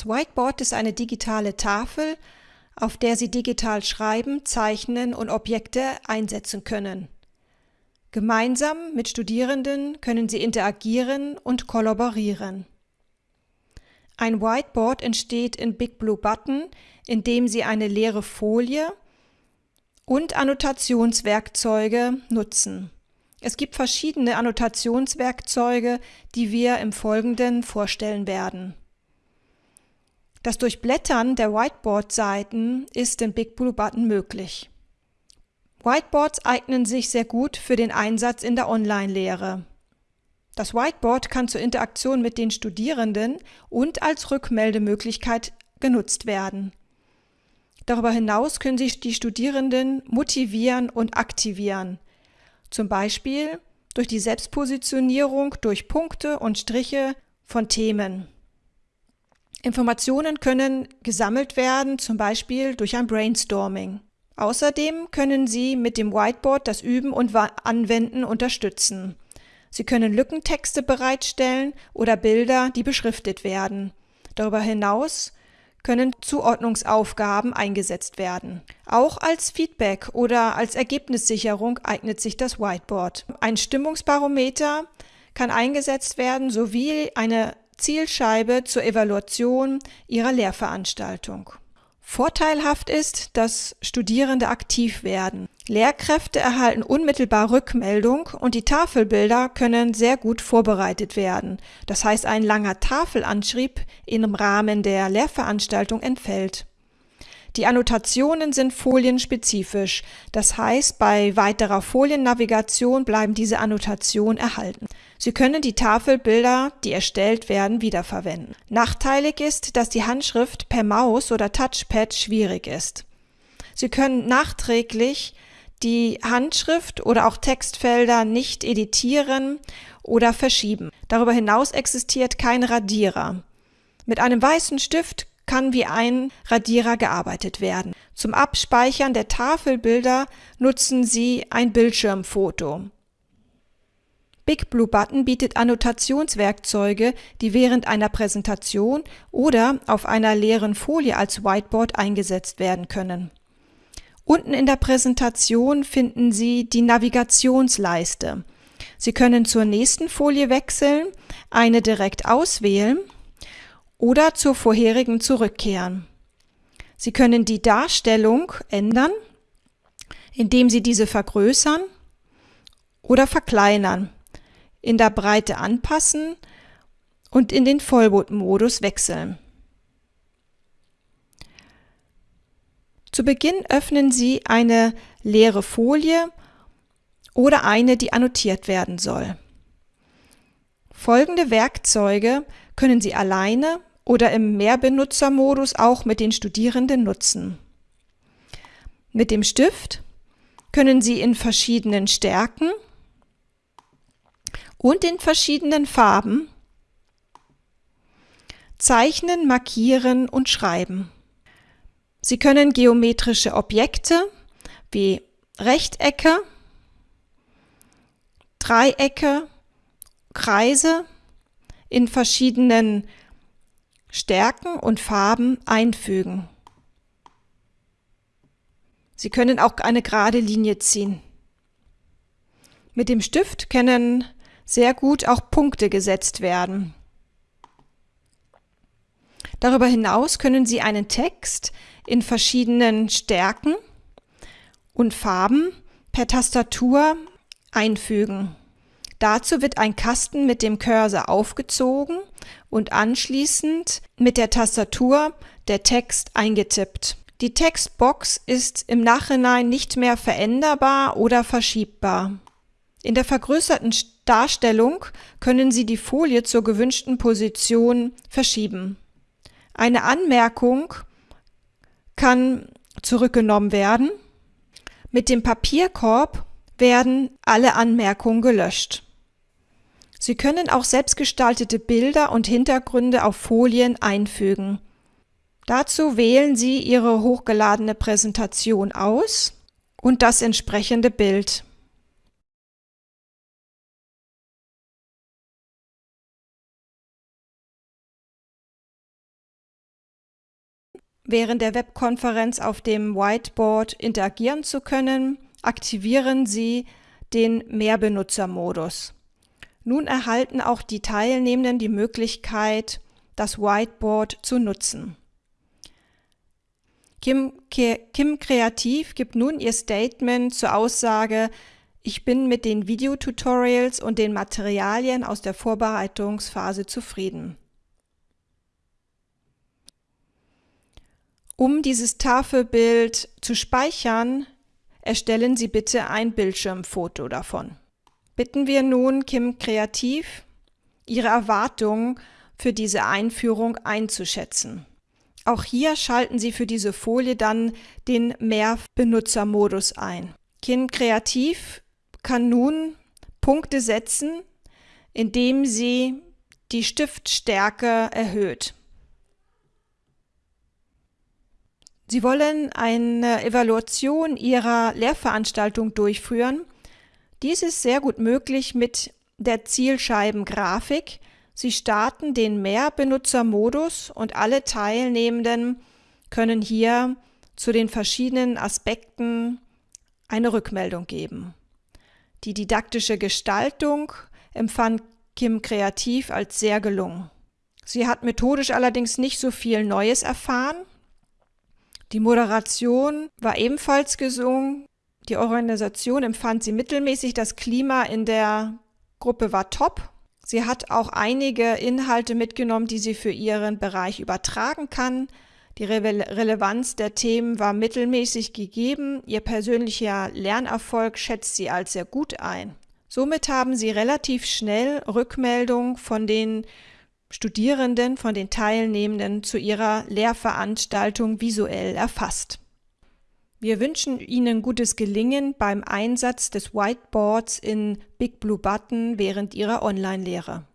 Das Whiteboard ist eine digitale Tafel, auf der Sie digital schreiben, zeichnen und Objekte einsetzen können. Gemeinsam mit Studierenden können Sie interagieren und kollaborieren. Ein Whiteboard entsteht in Big Blue Button, indem Sie eine leere Folie und Annotationswerkzeuge nutzen. Es gibt verschiedene Annotationswerkzeuge, die wir im Folgenden vorstellen werden. Das Durchblättern der Whiteboard-Seiten ist in Big Blue Button möglich. Whiteboards eignen sich sehr gut für den Einsatz in der Online-Lehre. Das Whiteboard kann zur Interaktion mit den Studierenden und als Rückmeldemöglichkeit genutzt werden. Darüber hinaus können sich die Studierenden motivieren und aktivieren, zum Beispiel durch die Selbstpositionierung durch Punkte und Striche von Themen. Informationen können gesammelt werden, zum Beispiel durch ein Brainstorming. Außerdem können Sie mit dem Whiteboard das Üben und Anwenden unterstützen. Sie können Lückentexte bereitstellen oder Bilder, die beschriftet werden. Darüber hinaus können Zuordnungsaufgaben eingesetzt werden. Auch als Feedback oder als Ergebnissicherung eignet sich das Whiteboard. Ein Stimmungsbarometer kann eingesetzt werden sowie eine Zielscheibe zur Evaluation ihrer Lehrveranstaltung. Vorteilhaft ist, dass Studierende aktiv werden. Lehrkräfte erhalten unmittelbar Rückmeldung und die Tafelbilder können sehr gut vorbereitet werden. Das heißt, ein langer Tafelanschrieb im Rahmen der Lehrveranstaltung entfällt. Die Annotationen sind folienspezifisch, das heißt, bei weiterer Foliennavigation bleiben diese Annotationen erhalten. Sie können die Tafelbilder, die erstellt werden, wiederverwenden. Nachteilig ist, dass die Handschrift per Maus oder Touchpad schwierig ist. Sie können nachträglich die Handschrift oder auch Textfelder nicht editieren oder verschieben. Darüber hinaus existiert kein Radierer. Mit einem weißen Stift kann wie ein Radierer gearbeitet werden. Zum Abspeichern der Tafelbilder nutzen Sie ein Bildschirmfoto. Big Blue Button bietet Annotationswerkzeuge, die während einer Präsentation oder auf einer leeren Folie als Whiteboard eingesetzt werden können. Unten in der Präsentation finden Sie die Navigationsleiste. Sie können zur nächsten Folie wechseln, eine direkt auswählen oder zur vorherigen zurückkehren. Sie können die Darstellung ändern, indem Sie diese vergrößern oder verkleinern, in der Breite anpassen und in den Vollbildmodus wechseln. Zu Beginn öffnen Sie eine leere Folie oder eine, die annotiert werden soll. Folgende Werkzeuge können Sie alleine oder im Mehrbenutzermodus auch mit den Studierenden nutzen. Mit dem Stift können Sie in verschiedenen Stärken und in verschiedenen Farben zeichnen, markieren und schreiben. Sie können geometrische Objekte wie Rechtecke, Dreiecke, Kreise in verschiedenen Stärken und Farben einfügen. Sie können auch eine gerade Linie ziehen. Mit dem Stift können sehr gut auch Punkte gesetzt werden. Darüber hinaus können Sie einen Text in verschiedenen Stärken und Farben per Tastatur einfügen. Dazu wird ein Kasten mit dem Cursor aufgezogen und anschließend mit der Tastatur der Text eingetippt. Die Textbox ist im Nachhinein nicht mehr veränderbar oder verschiebbar. In der vergrößerten Darstellung können Sie die Folie zur gewünschten Position verschieben. Eine Anmerkung kann zurückgenommen werden. Mit dem Papierkorb werden alle Anmerkungen gelöscht. Sie können auch selbstgestaltete Bilder und Hintergründe auf Folien einfügen. Dazu wählen Sie Ihre hochgeladene Präsentation aus und das entsprechende Bild. während der Webkonferenz auf dem Whiteboard interagieren zu können, aktivieren Sie den Mehrbenutzermodus. Nun erhalten auch die Teilnehmenden die Möglichkeit, das Whiteboard zu nutzen. Kim, Kim Kreativ gibt nun ihr Statement zur Aussage, ich bin mit den Videotutorials und den Materialien aus der Vorbereitungsphase zufrieden. Um dieses Tafelbild zu speichern, erstellen Sie bitte ein Bildschirmfoto davon. Bitten wir nun Kim Kreativ, ihre Erwartungen für diese Einführung einzuschätzen. Auch hier schalten Sie für diese Folie dann den Mehrbenutzermodus ein. Kim Kreativ kann nun Punkte setzen, indem sie die Stiftstärke erhöht. Sie wollen eine Evaluation Ihrer Lehrveranstaltung durchführen. Dies ist sehr gut möglich mit der Zielscheibengrafik. Sie starten den Mehrbenutzermodus und alle Teilnehmenden können hier zu den verschiedenen Aspekten eine Rückmeldung geben. Die didaktische Gestaltung empfand Kim Kreativ als sehr gelungen. Sie hat methodisch allerdings nicht so viel Neues erfahren. Die Moderation war ebenfalls gesungen. Die Organisation empfand sie mittelmäßig. Das Klima in der Gruppe war top. Sie hat auch einige Inhalte mitgenommen, die sie für ihren Bereich übertragen kann. Die Re Relevanz der Themen war mittelmäßig gegeben. Ihr persönlicher Lernerfolg schätzt sie als sehr gut ein. Somit haben sie relativ schnell Rückmeldung von den Studierenden, von den Teilnehmenden zu ihrer Lehrveranstaltung visuell erfasst. Wir wünschen Ihnen gutes Gelingen beim Einsatz des Whiteboards in Big Blue Button während Ihrer Online-Lehre.